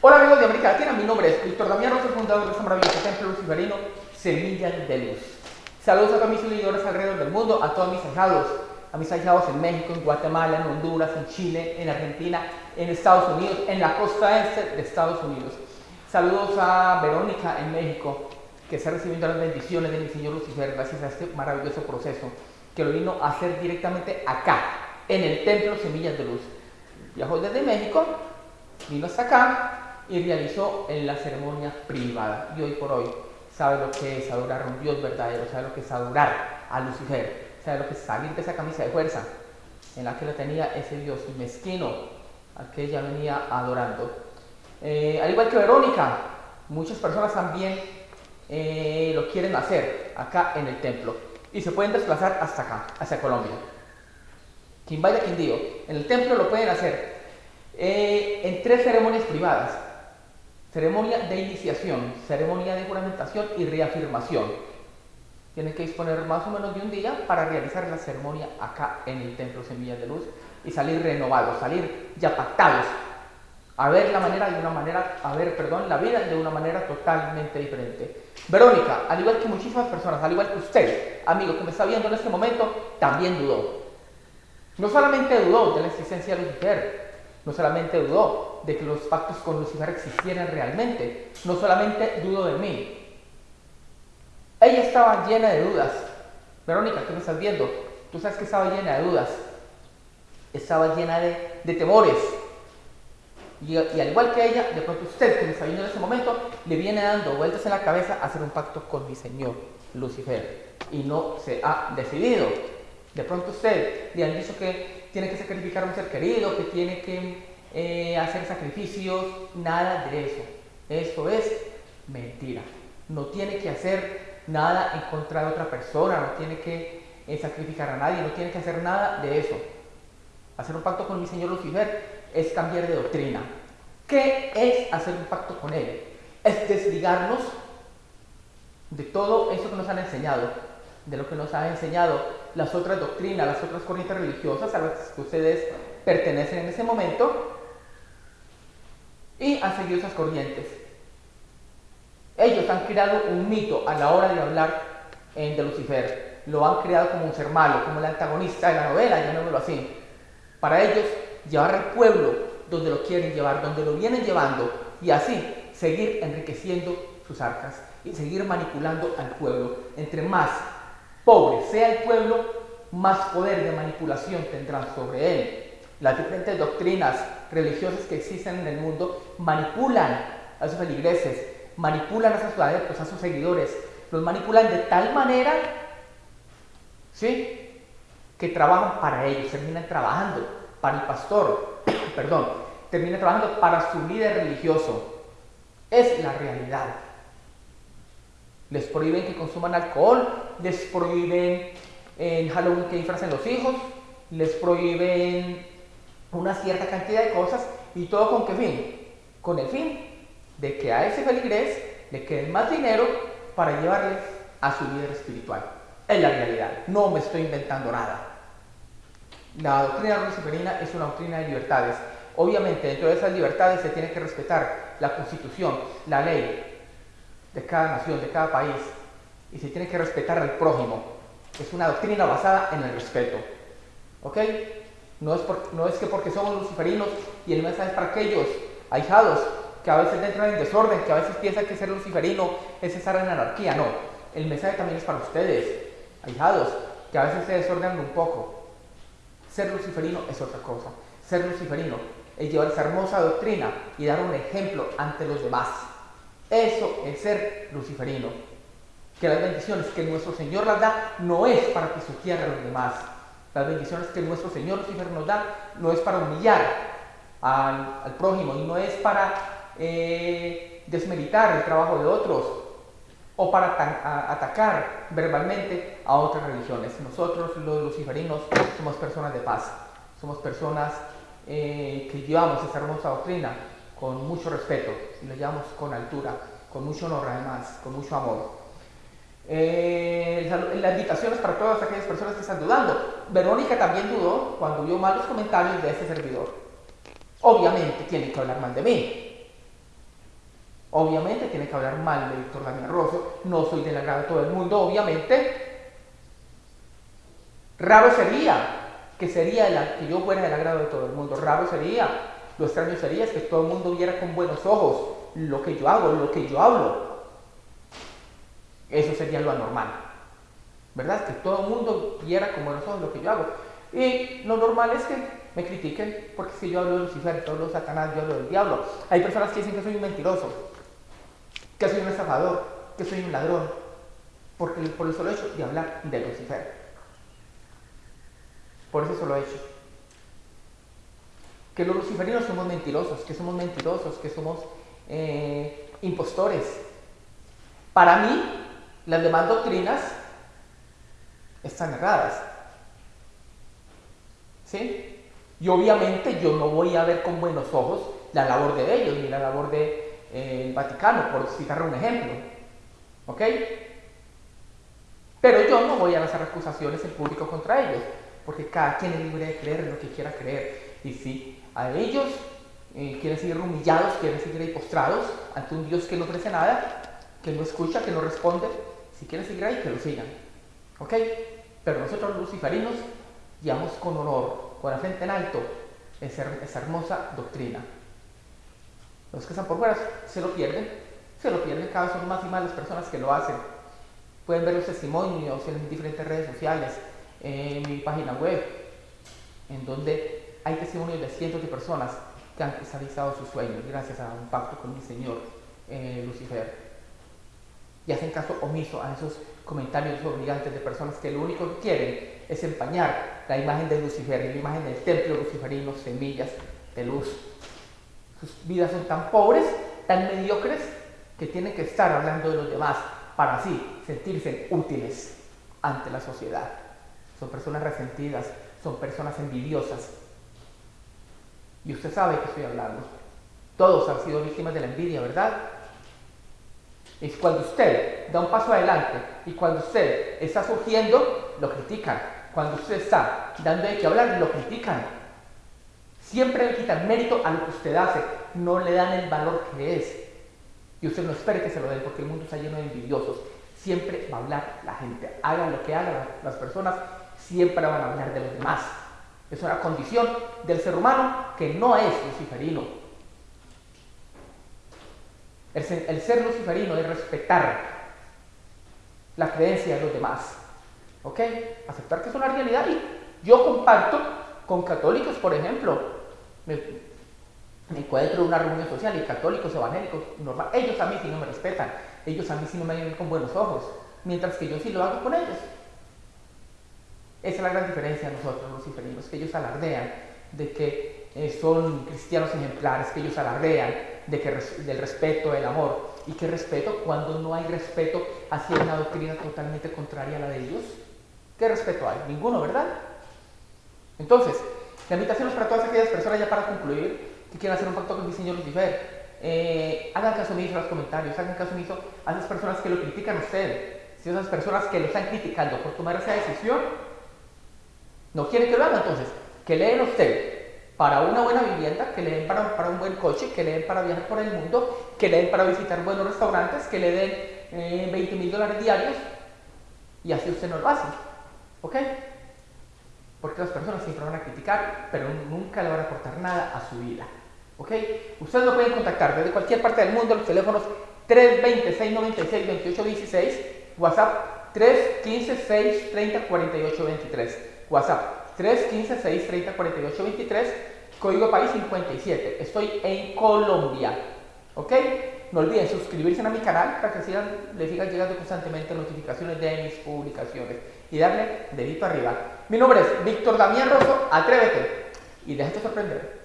Hola amigos de América Latina, mi nombre es Víctor Damián Rosa, fundador de este maravilloso templo luciferino Semilla de Luz. Saludos a todos mis seguidores alrededor del mundo, a todos mis ahijados, a mis ahijados en México, en Guatemala, en Honduras, en Chile, en Argentina, en Estados Unidos, en la costa este de Estados Unidos. Saludos a Verónica en México, que está recibiendo las bendiciones de mi Señor Lucifer gracias a este maravilloso proceso que lo vino a hacer directamente acá, en el templo Semillas de Luz. Viajó desde México, vino hasta acá y realizó en la ceremonia privada. Y hoy por hoy sabe lo que es adorar a un Dios verdadero, sabe lo que es adorar a Lucifer, sabe lo que es salir de esa camisa de fuerza en la que lo tenía ese Dios mezquino al que ella venía adorando. Eh, al igual que Verónica, muchas personas también eh, lo quieren hacer acá en el templo y se pueden desplazar hasta acá, hacia Colombia. Quien vaya quien digo, en el templo lo pueden hacer eh, en tres ceremonias privadas. Ceremonia de iniciación, ceremonia de juramentación y reafirmación. Tienen que disponer más o menos de un día para realizar la ceremonia acá en el Templo Semillas de Luz y salir renovados, salir ya pactados, a ver la manera de una manera, a ver, perdón, la vida de una manera totalmente diferente. Verónica, al igual que muchísimas personas, al igual que usted, amigo que me está viendo en este momento, también dudó. No solamente dudó de la existencia de Lucifer, no solamente dudó de que los pactos con Lucifer existieran realmente, no solamente dudó de mí. Ella estaba llena de dudas. Verónica, tú me estás viendo, tú sabes que estaba llena de dudas. Estaba llena de, temores. Y, y, al igual que ella, de pronto usted que me está viendo en ese momento, le viene dando vueltas en la cabeza a hacer un pacto con mi Señor, Lucifer. Y no se ha decidido. De pronto usted le han dicho que tiene que sacrificar a un ser querido, que tiene que eh, hacer sacrificios, nada de eso. Eso es mentira. No tiene que hacer nada en contra de otra persona, no tiene que eh, sacrificar a nadie, no tiene que hacer nada de eso. Hacer un pacto con mi Señor Lucifer es cambiar de doctrina. ¿Qué es hacer un pacto con Él? Es desligarnos de todo eso que nos han enseñado, de lo que nos han enseñado las otras doctrinas, las otras corrientes religiosas a las que ustedes pertenecen en ese momento y han seguido esas corrientes. Ellos han creado un mito a la hora de hablar de Lucifer. Lo han creado como un ser malo, como el antagonista de la novela, llamémoslo así. Para ellos, llevar al pueblo donde lo quieren llevar, donde lo vienen llevando, y así seguir enriqueciendo sus arcas y seguir manipulando al pueblo. Entre más pobre sea el pueblo, más poder de manipulación tendrán sobre él. Las diferentes doctrinas religiosas que existen en el mundo manipulan a sus feligreses, manipulan a sus adeptos, a sus seguidores, los manipulan de tal manera, ¿sí? Que trabajan para ellos, terminan trabajando para el pastor, perdón, terminan trabajando para su líder religioso. Es la realidad. Les prohíben que consuman alcohol, les prohíben en Halloween que disfracen los hijos, les prohíben una cierta cantidad de cosas y todo con qué fin? Con el fin de que a ese feligrés le quede más dinero para llevarle a su líder espiritual. Es la realidad, no me estoy inventando nada. La doctrina luciferina es una doctrina de libertades. Obviamente, dentro de esas libertades se tiene que respetar la constitución, la ley de cada nación, de cada país, y se tiene que respetar al prójimo. Es una doctrina basada en el respeto. ¿Ok? No es, no es que porque somos luciferinos y el mensaje es para aquellos ahijados que a veces entran en desorden, que a veces piensan que ser luciferino es estar en anarquía. No, el mensaje también es para ustedes, ahijados, que a veces se desordenan un poco. Ser luciferino es otra cosa. Ser luciferino es llevar esa hermosa doctrina y dar un ejemplo ante los demás. Eso es ser luciferino. Que las bendiciones que nuestro Señor las da no es para pisotear a los demás. Las bendiciones que nuestro Señor Lucifer nos da no es para humillar al, prójimo y no es para eh, desmeritar el trabajo de otros o para atacar verbalmente a otras religiones. Nosotros los luciferinos somos personas de paz, somos personas eh, que llevamos esta hermosa doctrina con mucho respeto y lo llevamos con altura, con mucho honor además, con mucho amor. Eh, la invitación es para todas aquellas personas que están dudando. Verónica también dudó cuando vio malos comentarios de ese servidor. Obviamente tiene que hablar mal de mí. Obviamente tiene que hablar mal de Víctor Damián Rosso, no soy del agrado de todo el mundo, obviamente. Raro sería que sería el, que yo fuera del agrado de todo el mundo, raro sería, lo extraño sería que todo el mundo viera con buenos ojos lo que yo hago, lo que yo hablo. Eso sería lo anormal, ¿verdad? Que todo el mundo viera con buenos ojos lo que yo hago. Y lo normal es que me critiquen porque si yo hablo de Lucifer, yo hablo de Satanás, yo hablo del diablo. Hay personas que dicen que soy un mentiroso, que soy un estafador, que soy un ladrón, porque por el solo hecho de hablar de Lucifer. Por eso lo he hecho. Que los luciferinos somos mentirosos, que somos mentirosos, que somos eh, impostores. Para mí, las demás doctrinas están erradas. ¿Sí? Y obviamente yo no voy a ver con buenos ojos la labor de ellos, ni la labor del de, eh, Vaticano, por citar un ejemplo. ¿Ok? Pero yo no voy a lanzar acusaciones en público contra ellos, porque cada quien es libre de creer lo que quiera creer. Y si a ellos eh, quieren seguir humillados, quieren seguir ahí postrados ante un Dios que no ofrece nada, que no escucha, que no responde, si quieren seguir ahí, que lo sigan. ¿Ok? Pero nosotros los luciferinos llevamos con honor, con la frente en alto, esa, esa hermosa doctrina. Los que están por fuera se lo pierden, se lo pierden, cada vez son más y más las personas que lo hacen. Pueden ver los testimonios en diferentes redes sociales, en mi página web, en donde hay testimonios de cientos de personas que han realizado sus sueños gracias a un pacto con mi Señor eh, Lucifer. Y hacen caso omiso a esos comentarios obligantes de personas que lo único que quieren es empañar la imagen de Lucifer, la imagen del templo luciferino, semillas de luz. Sus vidas son tan pobres, tan mediocres, que tienen que estar hablando de los demás para así sentirse útiles ante la sociedad. Son personas resentidas, son personas envidiosas. Y usted sabe qué estoy hablando. Todos han sido víctimas de la envidia, ¿verdad? Es cuando usted da un paso adelante y cuando usted está surgiendo, lo critican. Cuando usted está dando de qué hablar, lo critican. Siempre le quitan mérito a lo que usted hace, no le dan el valor que es. Y usted no espere que se lo den porque el mundo está lleno de envidiosos. Siempre va a hablar la gente. Hagan lo que hagan las personas, siempre van a hablar de los demás. Es una condición del ser humano que no es luciferino. El ser, luciferino es respetar la creencia de los demás. ¿Ok? Aceptar que es una realidad. Y yo comparto con católicos, por ejemplo, me, me encuentro en una reunión social y católicos, evangélicos, normal, ellos a mí sí no me respetan, ellos a mí sí no me ven con buenos ojos, mientras que yo sí lo hago con ellos. Esa es la gran diferencia de nosotros, los luciferinos, que ellos alardean de que eh, son cristianos ejemplares, que ellos alardean de que del respeto, del amor. ¿Y qué respeto cuando no hay respeto hacia una doctrina totalmente contraria a la de ellos? ¿Qué respeto hay? Ninguno, ¿verdad? Entonces, la invitación es para todas aquellas personas, ya para concluir, que quieran hacer un pacto con mi Señor Lucifer. Hagan caso omiso a los comentarios, hagan caso omiso a esas personas que lo critican a usted. Si esas personas que lo están criticando por tomar esa decisión, no quieren que lo hagan, entonces, que leen a usted para una buena vivienda, que le den para, para, un buen coche, que le den para viajar por el mundo, que le den para visitar buenos restaurantes, que le den eh, 20 mil dólares diarios, y así usted no lo hace. ¿Ok? Porque las personas siempre van a criticar, pero nunca le van a aportar nada a su vida. ¿Ok? Ustedes lo pueden contactar desde cualquier parte del mundo, los teléfonos 320-696-2816, WhatsApp 315-630-4823, WhatsApp 315-630-4823, código país 57. Estoy en Colombia. ¿Ok? No olviden suscribirse a mi canal para que sigan, les sigan llegando constantemente notificaciones de mis publicaciones y darle dedito arriba. Mi nombre es Víctor Damián Rosso, atrévete y déjate sorprender.